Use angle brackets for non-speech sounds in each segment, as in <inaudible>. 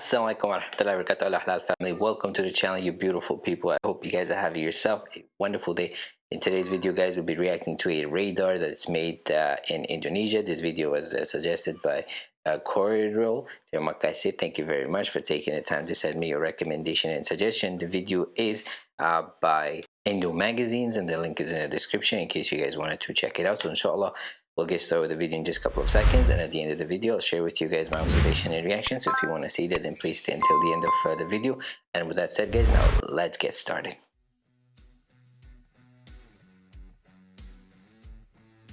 Assalamualaikum warahmatullahi wabarakatuh. Halal family. Welcome to the channel you beautiful people. I hope you guys are having yourself a wonderful day. In today's video guys we'll be reacting to a radar that's made uh, in Indonesia. This video was uh, suggested by uh, Corridor Terima kasih thank you very much for taking the time to send me your recommendation and suggestion. The video is uh, by Indo magazines and the link is in the description in case you guys wanted to check it out. So inshallah We'll get started with the video in just a couple of seconds and at the end of the video I'll share with you guys my observation and reaction so if you want to see that then please stay until the end of uh, the video and with that said guys now let's get started.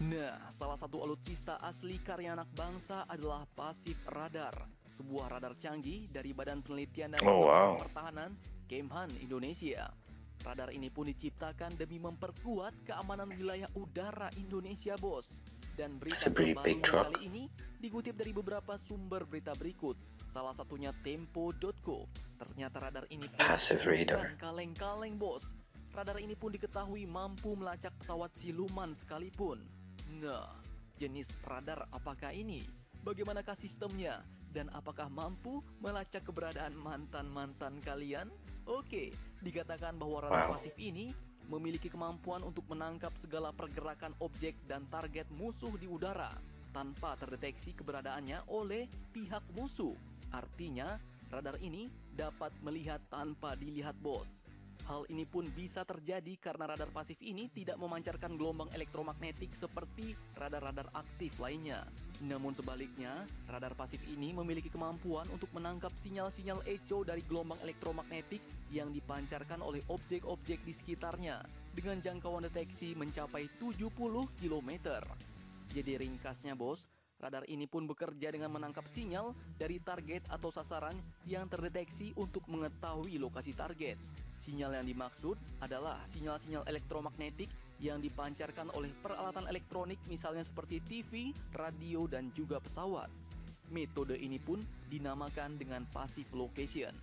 Nah, salah satu alutsista asli karya anak bangsa adalah pasif radar, sebuah radar canggih dari Badan Penelitian dan Oh, wow. Pertahanan Kemhan Indonesia. Radar ini pun diciptakan demi memperkuat keamanan wilayah udara Indonesia, bos. Dan berita terbaru kali ini dikutip dari beberapa sumber berita berikut. Salah satunya Tempo.co. Ternyata radar ini bukan kaleng-kaleng, bos. Radar ini pun diketahui mampu melacak pesawat siluman sekalipun. Nah, jenis radar apakah ini? Bagaimanakah sistemnya? Dan apakah mampu melacak keberadaan mantan-mantan kalian? Oke, dikatakan bahwa radar Wow. pasif ini memiliki kemampuan untuk menangkap segala pergerakan objek dan target musuh di udara tanpa terdeteksi keberadaannya oleh pihak musuh. Artinya, radar ini dapat melihat tanpa dilihat bos. Hal ini pun bisa terjadi karena radar pasif ini tidak memancarkan gelombang elektromagnetik seperti radar-radar aktif lainnya. Namun sebaliknya, radar pasif ini memiliki kemampuan untuk menangkap sinyal-sinyal echo dari gelombang elektromagnetik yang dipancarkan oleh objek-objek di sekitarnya dengan jangkauan deteksi mencapai 70 km. Jadi ringkasnya bos, radar ini pun bekerja dengan menangkap sinyal dari target atau sasaran yang terdeteksi untuk mengetahui lokasi target. Sinyal yang dimaksud adalah sinyal-sinyal elektromagnetik yang dipancarkan oleh peralatan elektronik misalnya seperti TV, radio, dan juga pesawat. Metode ini pun dinamakan dengan passive location.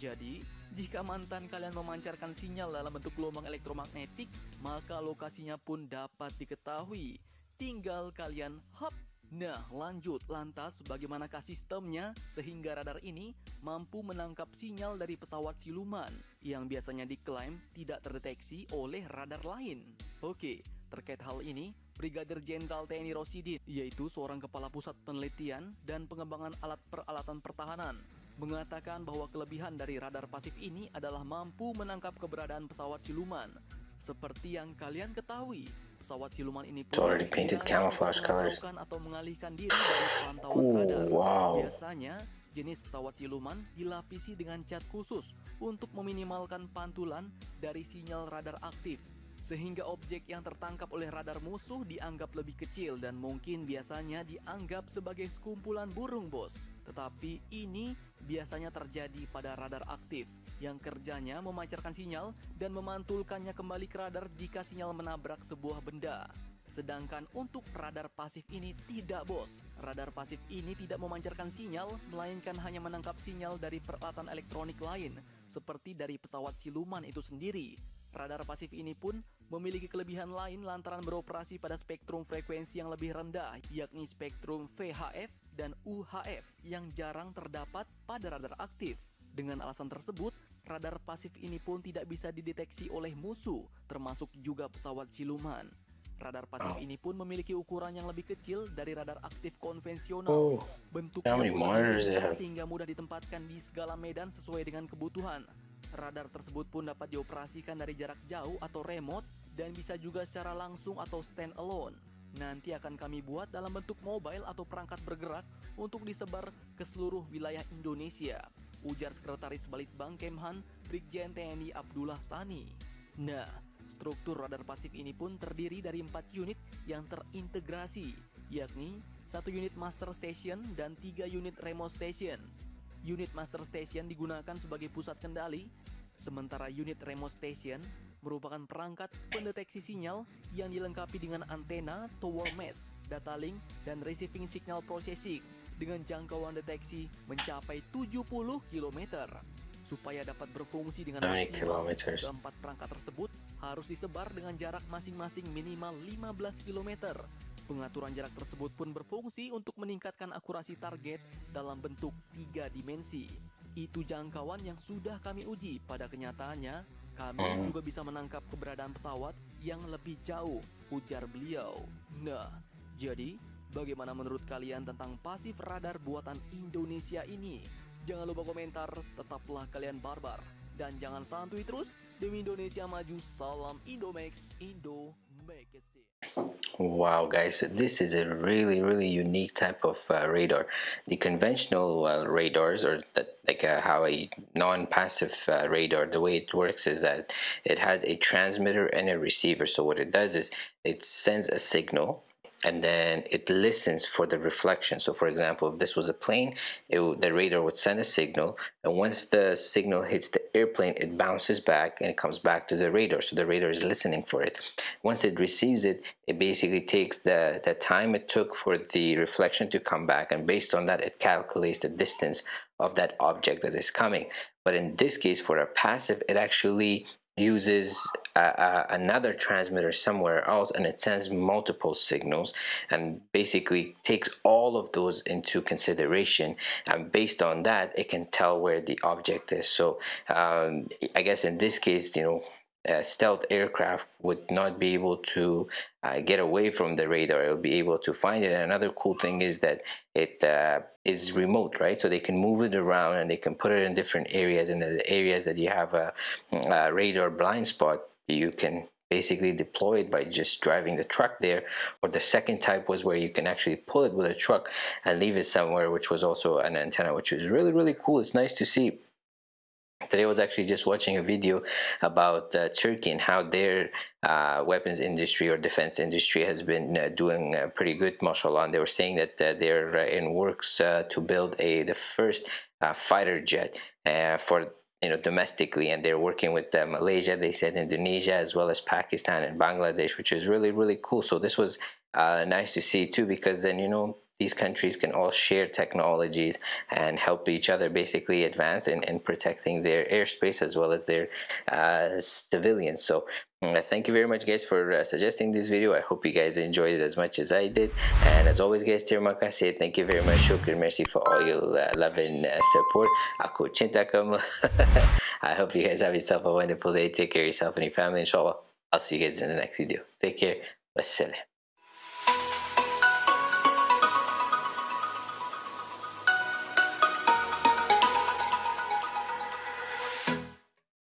Jadi, jika mantan kalian memancarkan sinyal dalam bentuk gelombang elektromagnetik, maka lokasinya pun dapat diketahui. Tinggal kalian hop Nah, lanjut lantas bagaimanakah sistemnya sehingga radar ini mampu menangkap sinyal dari pesawat siluman yang biasanya diklaim tidak terdeteksi oleh radar lain. Oke, terkait hal ini, Brigadir Jenderal TNI Rosidin, yaitu seorang kepala pusat penelitian dan pengembangan alat peralatan pertahanan, mengatakan bahwa kelebihan dari radar pasif ini adalah mampu menangkap keberadaan pesawat siluman. Seperti yang kalian ketahui, pesawat siluman ini It's already painted camouflage colors. atau mengalihkan diri dari pantauan Ooh, radar. wow. Biasanya, jenis pesawat siluman dilapisi dengan cat khusus untuk meminimalkan pantulan dari sinyal radar aktif. Sehingga objek yang tertangkap oleh radar musuh dianggap lebih kecil dan mungkin biasanya dianggap sebagai sekumpulan burung bos. Tetapi ini biasanya terjadi pada radar aktif yang kerjanya memancarkan sinyal dan memantulkannya kembali ke radar jika sinyal menabrak sebuah benda. Sedangkan untuk radar pasif ini tidak bos. Radar pasif ini tidak memancarkan sinyal, melainkan hanya menangkap sinyal dari peralatan elektronik lain, seperti dari pesawat siluman itu sendiri. Radar pasif ini pun memiliki kelebihan lain lantaran beroperasi pada spektrum frekuensi yang lebih rendah, yakni spektrum VHF dan UHF yang jarang terdapat pada radar aktif. Dengan alasan tersebut, radar pasif ini pun tidak bisa dideteksi oleh musuh, termasuk juga pesawat siluman. Radar pasif Wow. ini pun memiliki ukuran yang lebih kecil dari radar aktif konvensional. Oh, Bentuknya sehingga mudah ditempatkan di segala medan sesuai dengan kebutuhan. Radar tersebut pun dapat dioperasikan dari jarak jauh atau remote dan bisa juga secara langsung atau stand alone. Nanti akan kami buat dalam bentuk mobile atau perangkat bergerak untuk disebar ke seluruh wilayah Indonesia. Ujar Sekretaris Balitbang Kemhan, Brigjen TNI Abdullah Sani. Nah, struktur radar pasif ini pun terdiri dari empat unit yang terintegrasi, yakni satu unit master station dan tiga unit remote station. Unit master station digunakan sebagai pusat kendali, sementara unit remote station merupakan perangkat pendeteksi sinyal yang dilengkapi dengan antena, tower mesh, data link, dan receiving signal processing dengan jangkauan deteksi mencapai 70 km. Supaya dapat berfungsi dengan maksimal, keempat perangkat tersebut harus disebar dengan jarak masing-masing minimal 15 km. Pengaturan jarak tersebut pun berfungsi untuk meningkatkan akurasi target dalam bentuk tiga dimensi. itu jangkauan yang sudah kami uji. Pada kenyataannya, kami Hmm. juga bisa menangkap keberadaan pesawat yang lebih jauh, ujar beliau. Nah, jadi bagaimana menurut kalian tentang pasif radar buatan Indonesia ini? Jangan lupa komentar, tetaplah kalian barbar. Dan jangan santuy terus, demi Indonesia maju, salam Indomax, Indo. Wow, guys, this is a really, really unique type of uh, radar. The conventional uh, radars, or that, like uh, how a non-passive uh, radar, the way it works is that it has a transmitter and a receiver. So what it does is it sends a signal and then it listens for the reflection. So, for example, if this was a plane, it the radar would send a signal, and once the signal hits the airplane, it bounces back and it comes back to the radar. So the radar is listening for it. Once it receives it, it basically takes the the time it took for the reflection to come back, and based on that, it calculates the distance of that object that is coming. But in this case, for a passive, it actually uses uh, uh, another transmitter somewhere else and it sends multiple signals and basically takes all of those into consideration. And based on that it can tell where the object is. So um, i guess in this case you know a stealth aircraft would not be able to uh, get away from the radar. It'll be able to find it. And another cool thing is that it uh, is remote, right? So they can move it around and they can put it in different areas. And the areas that you have a, a radar blind spot, you can basically deploy it by just driving the truck there or the second type was where you can actually pull it with a truck and leave it somewhere which was also an antenna which was really really cool it's nice to see Today I was actually just watching a video about uh, Turkey and how their uh, weapons industry or defense industry has been uh, doing uh, pretty good, mashallah. And they were saying that uh, they're uh, in works to build a the first fighter jet for you know domestically, and they're working with uh, Malaysia. They said Indonesia as well as Pakistan and Bangladesh, which is really really cool. So this was uh, nice to see too, because then you know these countries can all share technologies and help each other basically advance in, in protecting their airspace as well as their uh, civilians. So uh, thank you very much guys for uh, suggesting this video. I hope you guys enjoyed it as much as I did. And as always guys, terima kasih. Thank you very much. Shukr, merci for all your uh, love and uh, support. Aku cinta. <laughs> I hope you guys have yourself a wonderful day. Take care of yourself and your family inshallah. I'll see you guys in the next video. Take care. Wassalam.